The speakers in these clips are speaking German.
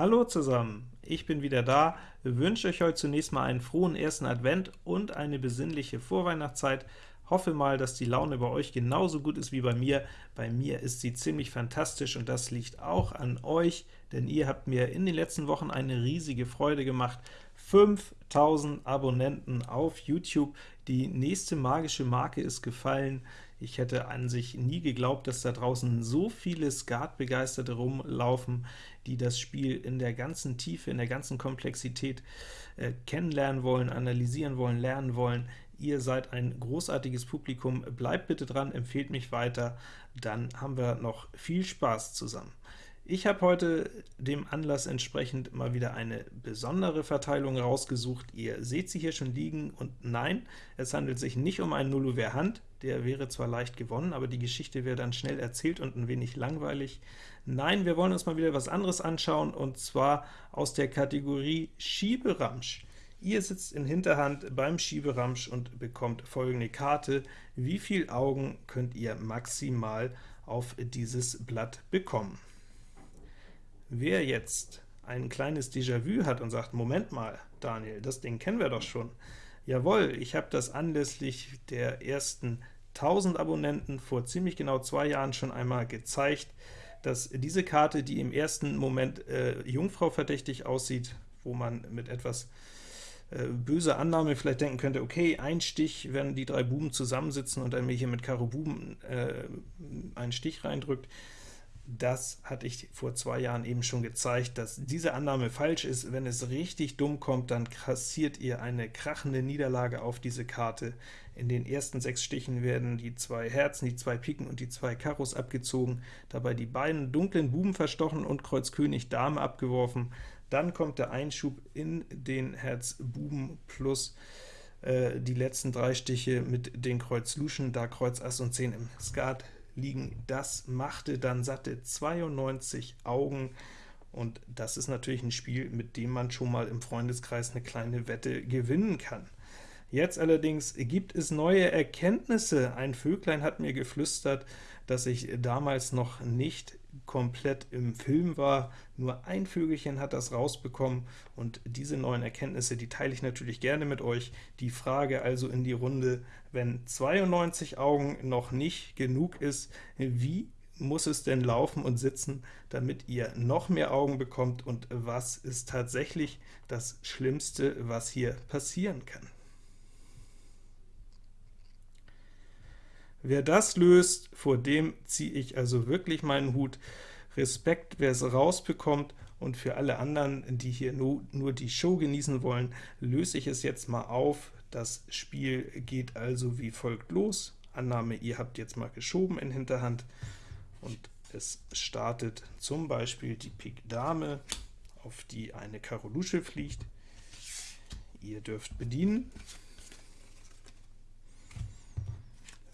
Hallo zusammen, ich bin wieder da, wünsche euch heute zunächst mal einen frohen ersten Advent und eine besinnliche Vorweihnachtszeit. Hoffe mal, dass die Laune bei euch genauso gut ist wie bei mir. Bei mir ist sie ziemlich fantastisch und das liegt auch an euch, denn ihr habt mir in den letzten Wochen eine riesige Freude gemacht. 5000 Abonnenten auf YouTube, die nächste magische Marke ist gefallen. Ich hätte an sich nie geglaubt, dass da draußen so viele Skat-Begeisterte rumlaufen, die das Spiel in der ganzen Tiefe, in der ganzen Komplexität äh, kennenlernen wollen, analysieren wollen, lernen wollen. Ihr seid ein großartiges Publikum, bleibt bitte dran, empfehlt mich weiter, dann haben wir noch viel Spaß zusammen. Ich habe heute dem Anlass entsprechend mal wieder eine besondere Verteilung rausgesucht. Ihr seht sie hier schon liegen, und nein, es handelt sich nicht um einen Nullover Hand, der wäre zwar leicht gewonnen, aber die Geschichte wäre dann schnell erzählt und ein wenig langweilig. Nein, wir wollen uns mal wieder was anderes anschauen, und zwar aus der Kategorie Schieberamsch. Ihr sitzt in Hinterhand beim Schieberamsch und bekommt folgende Karte. Wie viele Augen könnt ihr maximal auf dieses Blatt bekommen? Wer jetzt ein kleines Déjà-vu hat und sagt, Moment mal, Daniel, das Ding kennen wir doch schon. Jawohl, ich habe das anlässlich der ersten 1000 Abonnenten vor ziemlich genau zwei Jahren schon einmal gezeigt, dass diese Karte, die im ersten Moment äh, Jungfrau verdächtig aussieht, wo man mit etwas äh, böser Annahme vielleicht denken könnte, okay, ein Stich, wenn die drei Buben zusammensitzen und dann mir hier mit Karo Buben äh, einen Stich reindrückt, das hatte ich vor zwei Jahren eben schon gezeigt, dass diese Annahme falsch ist. Wenn es richtig dumm kommt, dann kassiert ihr eine krachende Niederlage auf diese Karte. In den ersten sechs Stichen werden die zwei Herzen, die zwei Piken und die zwei Karos abgezogen, dabei die beiden dunklen Buben verstochen und Kreuz König Dame abgeworfen. Dann kommt der Einschub in den Herz Buben plus äh, die letzten drei Stiche mit den Kreuz Luschen, da Kreuz Ass und 10 im Skat liegen. Das machte dann satte 92 Augen, und das ist natürlich ein Spiel, mit dem man schon mal im Freundeskreis eine kleine Wette gewinnen kann. Jetzt allerdings gibt es neue Erkenntnisse. Ein Vöglein hat mir geflüstert, dass ich damals noch nicht komplett im Film war. Nur ein Vögelchen hat das rausbekommen, und diese neuen Erkenntnisse, die teile ich natürlich gerne mit euch. Die Frage also in die Runde, wenn 92 Augen noch nicht genug ist, wie muss es denn laufen und sitzen, damit ihr noch mehr Augen bekommt, und was ist tatsächlich das Schlimmste, was hier passieren kann? Wer das löst, vor dem ziehe ich also wirklich meinen Hut. Respekt, wer es rausbekommt, und für alle anderen, die hier nur, nur die Show genießen wollen, löse ich es jetzt mal auf. Das Spiel geht also wie folgt los. Annahme, ihr habt jetzt mal geschoben in Hinterhand, und es startet zum Beispiel die Pik Dame, auf die eine Karo Lusche fliegt. Ihr dürft bedienen.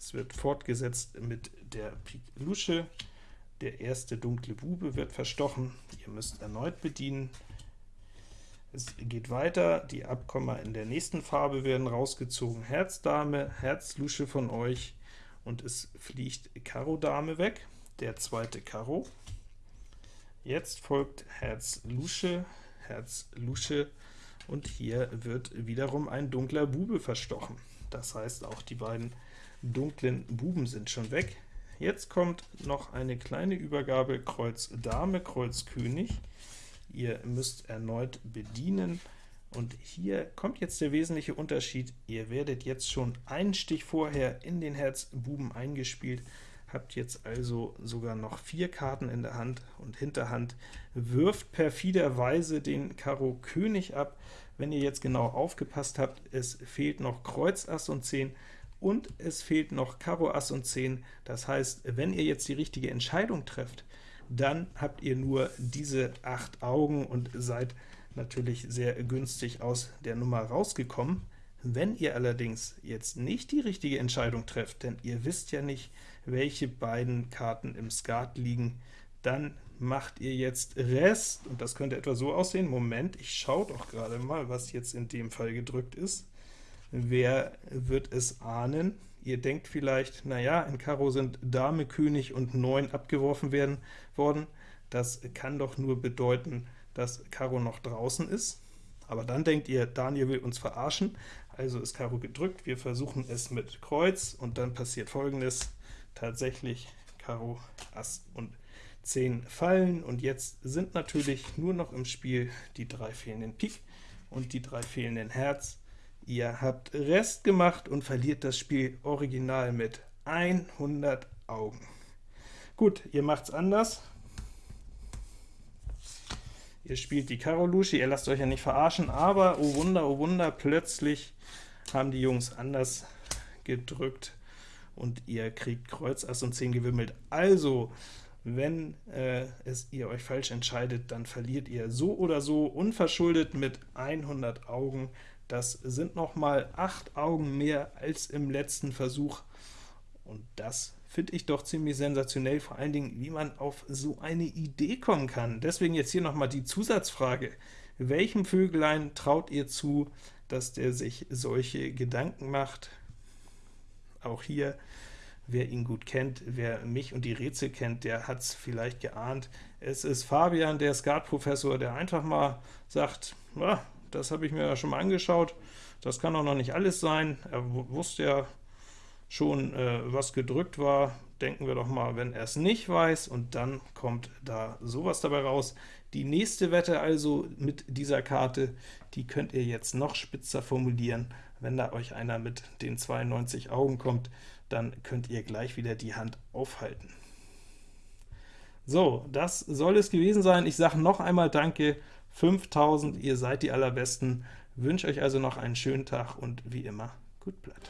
Es wird fortgesetzt mit der Pik Lusche. Der erste dunkle Bube wird verstochen. Ihr müsst erneut bedienen. Es geht weiter, die Abkomma in der nächsten Farbe werden rausgezogen. Herz Dame, Herz Lusche von euch, und es fliegt Karo Dame weg, der zweite Karo. Jetzt folgt Herz Lusche, Herz Lusche, und hier wird wiederum ein dunkler Bube verstochen. Das heißt, auch die beiden dunklen Buben sind schon weg. Jetzt kommt noch eine kleine Übergabe Kreuz Dame, Kreuz König. Ihr müsst erneut bedienen, und hier kommt jetzt der wesentliche Unterschied. Ihr werdet jetzt schon einen Stich vorher in den Herz Buben eingespielt, habt jetzt also sogar noch vier Karten in der Hand, und Hinterhand wirft perfiderweise den Karo König ab. Wenn ihr jetzt genau aufgepasst habt, es fehlt noch Kreuz Ass und 10, und es fehlt noch Karo Ass und 10. Das heißt, wenn ihr jetzt die richtige Entscheidung trefft, dann habt ihr nur diese 8 Augen und seid natürlich sehr günstig aus der Nummer rausgekommen. Wenn ihr allerdings jetzt nicht die richtige Entscheidung trefft, denn ihr wisst ja nicht, welche beiden Karten im Skat liegen, dann macht ihr jetzt Rest, und das könnte etwa so aussehen. Moment, ich schaue doch gerade mal, was jetzt in dem Fall gedrückt ist. Wer wird es ahnen? Ihr denkt vielleicht, naja, in Karo sind Dame, König und 9 abgeworfen werden worden. Das kann doch nur bedeuten, dass Karo noch draußen ist. Aber dann denkt ihr, Daniel will uns verarschen, also ist Karo gedrückt, wir versuchen es mit Kreuz, und dann passiert folgendes, tatsächlich Karo, Ass und 10 fallen, und jetzt sind natürlich nur noch im Spiel die drei fehlenden Pik und die drei fehlenden Herz. Ihr habt Rest gemacht und verliert das Spiel original mit 100 Augen. Gut, ihr macht's anders. Ihr spielt die Karo Lusche, ihr lasst euch ja nicht verarschen, aber oh Wunder, oh Wunder, plötzlich haben die Jungs anders gedrückt und ihr kriegt Kreuz, Ass und 10 gewimmelt. Also, wenn äh, es ihr euch falsch entscheidet, dann verliert ihr so oder so unverschuldet mit 100 Augen. Das sind noch mal 8 Augen mehr als im letzten Versuch, und das finde ich doch ziemlich sensationell, vor allen Dingen, wie man auf so eine Idee kommen kann. Deswegen jetzt hier nochmal die Zusatzfrage. Welchem Vögelein traut ihr zu, dass der sich solche Gedanken macht? Auch hier, wer ihn gut kennt, wer mich und die Rätsel kennt, der hat es vielleicht geahnt. Es ist Fabian, der Skatprofessor, der einfach mal sagt, das habe ich mir ja schon mal angeschaut, das kann doch noch nicht alles sein. Er wusste ja, schon äh, was gedrückt war, denken wir doch mal, wenn er es nicht weiß, und dann kommt da sowas dabei raus. Die nächste Wette also mit dieser Karte, die könnt ihr jetzt noch spitzer formulieren. Wenn da euch einer mit den 92 Augen kommt, dann könnt ihr gleich wieder die Hand aufhalten. So, das soll es gewesen sein. Ich sage noch einmal Danke, 5000, ihr seid die Allerbesten. Wünsche euch also noch einen schönen Tag und wie immer, gut Blatt.